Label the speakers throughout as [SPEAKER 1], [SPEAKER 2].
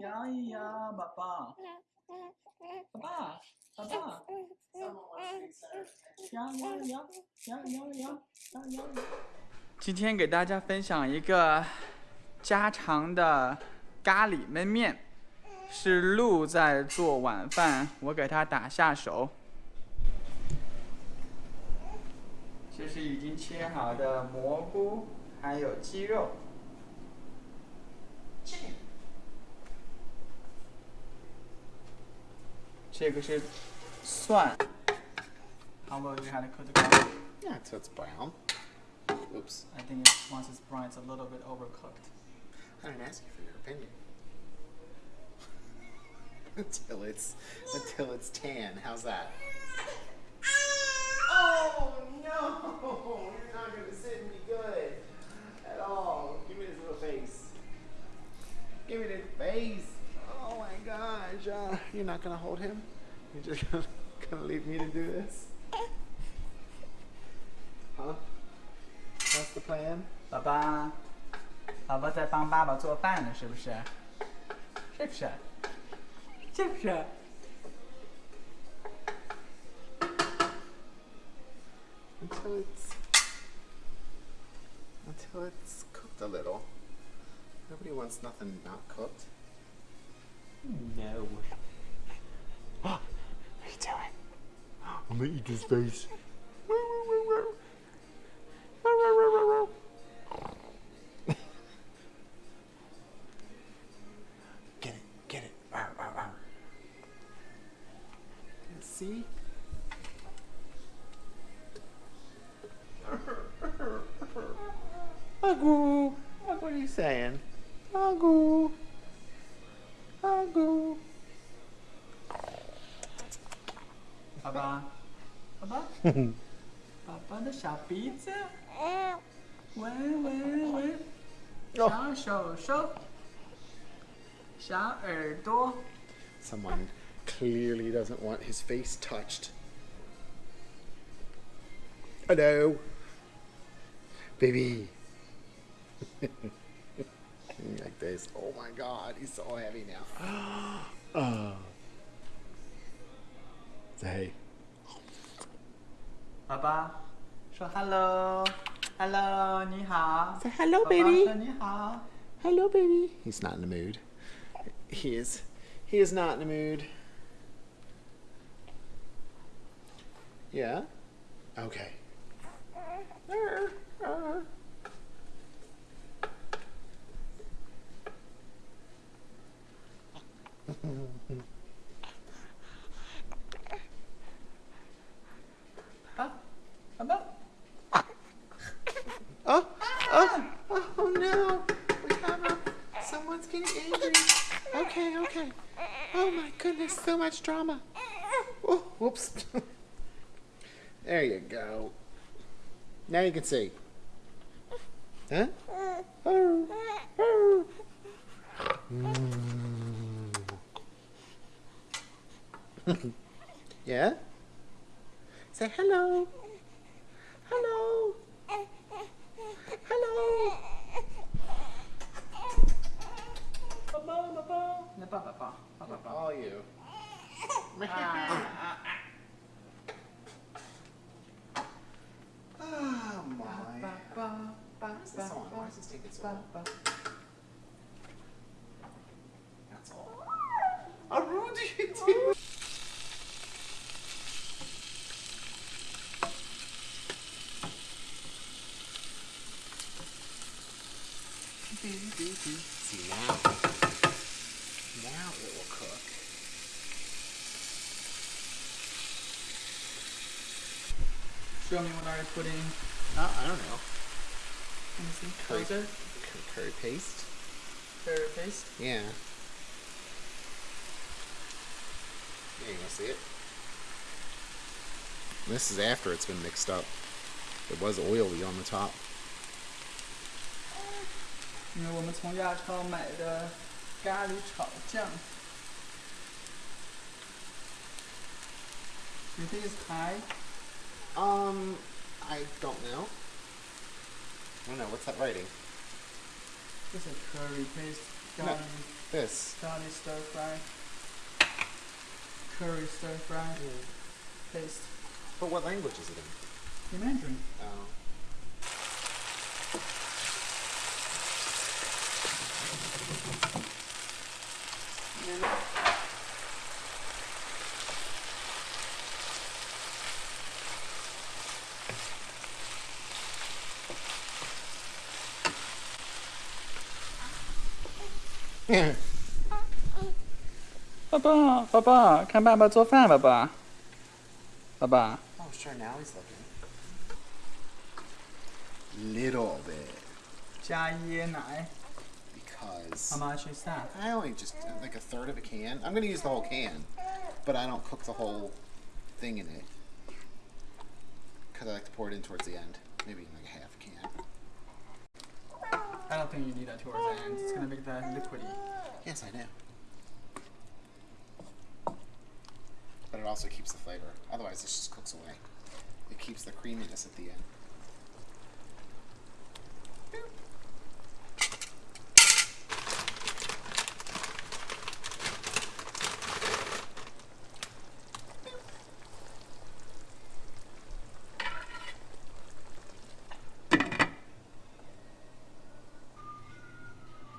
[SPEAKER 1] 摇一摇，宝宝，宝宝，宝宝，摇摇摇，摇摇摇，摇摇。今天给大家分享一个家常的咖喱焖面，是鹿在做晚饭，我给他打下手。这是已经切好的蘑菇，还有鸡肉。这个是蒜。How well do you have to cook the garlic?
[SPEAKER 2] Yeah, until it's brown. Oops.
[SPEAKER 1] I think it, once it's brown, it's a little bit overcooked.
[SPEAKER 2] I didn't ask you for your opinion. until it's until it's tan. How's that? Oh no! You're not gonna sit and be good at all. Give me this little face. Give me this face. you're not gonna hold him? You're just gonna, gonna leave me to do this? Huh? That's the plan?
[SPEAKER 1] 爸爸，宝宝在帮爸爸做饭呢，是不是？是不是？是不是？
[SPEAKER 2] until it's until it's cooked a little. Nobody wants nothing not cooked. No. I'm gonna eat his face. Get it, get it. Arr, arr. See? Agu. What are you saying? Agu. Agu.
[SPEAKER 1] 爸 爸，爸爸，爸爸的小鼻子，闻闻闻，小手手，小耳朵。
[SPEAKER 2] Someone clearly doesn't want his face touched. Hello. Baby. like this. Oh my god, he's so heavy now. oh. Say,
[SPEAKER 1] 爸爸说 “hello”，“hello”，你好。
[SPEAKER 2] Say hello,
[SPEAKER 1] 爸爸
[SPEAKER 2] baby.
[SPEAKER 1] 说你好。
[SPEAKER 2] hello, baby. He's not in the mood. He is. He is not in the mood. Yeah? Okay. Someone's getting angry. Okay, okay. Oh my goodness, so much drama. Oh, whoops. there you go. Now you can see. Huh? Yeah? Say. Hello. Hello.
[SPEAKER 1] Paw, paw, paw. Paw, paw, paw.
[SPEAKER 2] All you. oh my. Why this song? Why this so long? That's all. I ruined it. See now. now it will cook.
[SPEAKER 1] Show me what are you putting?
[SPEAKER 2] Oh, I don't know.
[SPEAKER 1] Let me see.
[SPEAKER 2] Curry,
[SPEAKER 1] Closer.
[SPEAKER 2] cur- curry paste.
[SPEAKER 1] Curry paste.
[SPEAKER 2] Yeah. Yeah, you want to see it? This is after it's been mixed up. It was oily on the top.
[SPEAKER 1] 因为我们从亚超买的 咖喱炒酱。You think it's Thai?
[SPEAKER 2] Um, I don't know. I don't know. What's that writing?
[SPEAKER 1] It's a curry paste. Garlic, no,
[SPEAKER 2] this.
[SPEAKER 1] Garlic stir fry. Curry stir fry. Mm. Paste.
[SPEAKER 2] But what language is it in?
[SPEAKER 1] The Mandarin.
[SPEAKER 2] Oh.
[SPEAKER 1] 爸爸，爸爸，看爸爸做饭，爸爸。爸爸，
[SPEAKER 2] Oh, sure. Now he's looking. Little bit,
[SPEAKER 1] 加椰奶。
[SPEAKER 2] because
[SPEAKER 1] How much is that?
[SPEAKER 2] I only just uh, like a third of a can. I'm gonna use the whole can, but I don't cook the whole thing in it because I like to pour it in towards the end. Maybe like a half a can.
[SPEAKER 1] I don't think you need that towards the end. It's gonna make that liquidy.
[SPEAKER 2] Yes, I do. But it also keeps the flavor. Otherwise, this just cooks away. It keeps the creaminess at the end.
[SPEAKER 1] Baba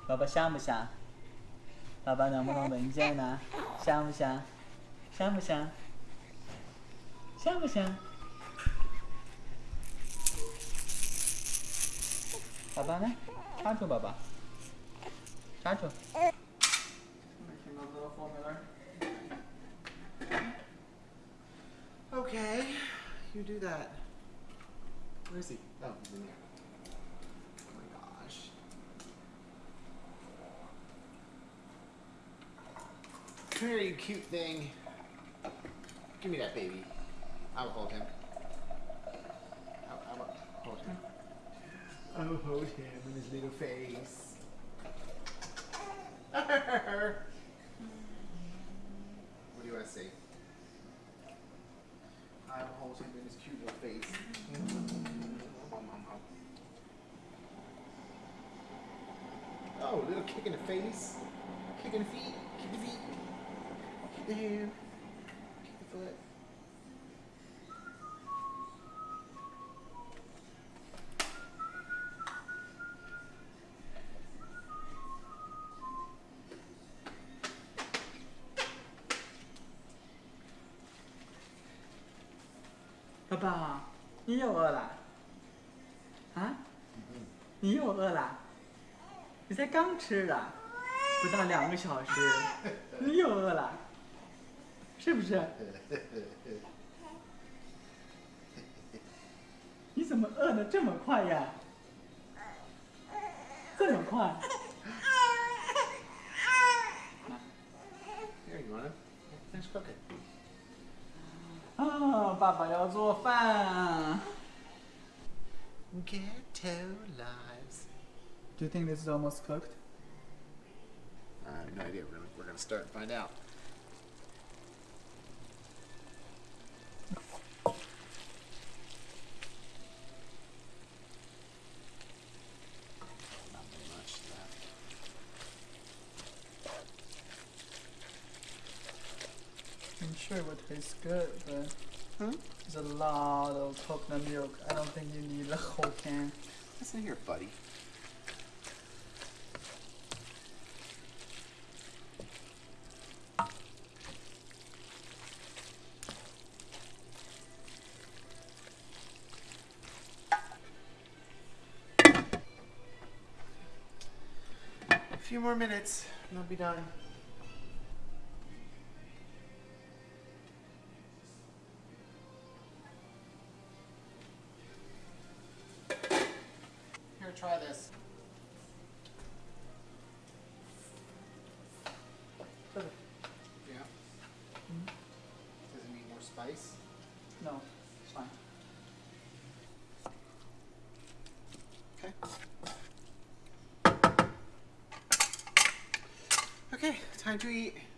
[SPEAKER 1] 爸爸香不香？爸爸能不能闻见呢？香不香？香不香？香不香？爸爸呢？插住爸爸，插住。
[SPEAKER 2] Okay, you do that. Where is he? Oh, he's in there. You cute thing. Give me that baby. I'll hold him. I'll, I'll hold him. I'll hold him in his little face. what do you want to say? I will hold him in his cute little face. Oh, little kick in the face. Kick in the feet. Kick the feet. Yeah，"
[SPEAKER 1] 爸爸，你又饿了？啊？你又饿了？你才刚吃的，不到两个小时，你又饿了，是不是？你怎么饿的这么快呀？这么快？
[SPEAKER 2] Here, you want him? Finish cooking.
[SPEAKER 1] 啊，爸爸要做饭。
[SPEAKER 2] Ghetto lives.
[SPEAKER 1] Do you think this is almost cooked?
[SPEAKER 2] I have no idea. We're gonna, we're gonna start and find out.
[SPEAKER 1] Sure it would taste good, but there's a lot of coconut milk. I don't think you need the whole can.
[SPEAKER 2] Listen here, buddy. A few more minutes, and I'll be done. Try this. Yeah. Does it need more spice?
[SPEAKER 1] No, it's fine.
[SPEAKER 2] Okay. Okay, time to eat.
[SPEAKER 1] Time to eat.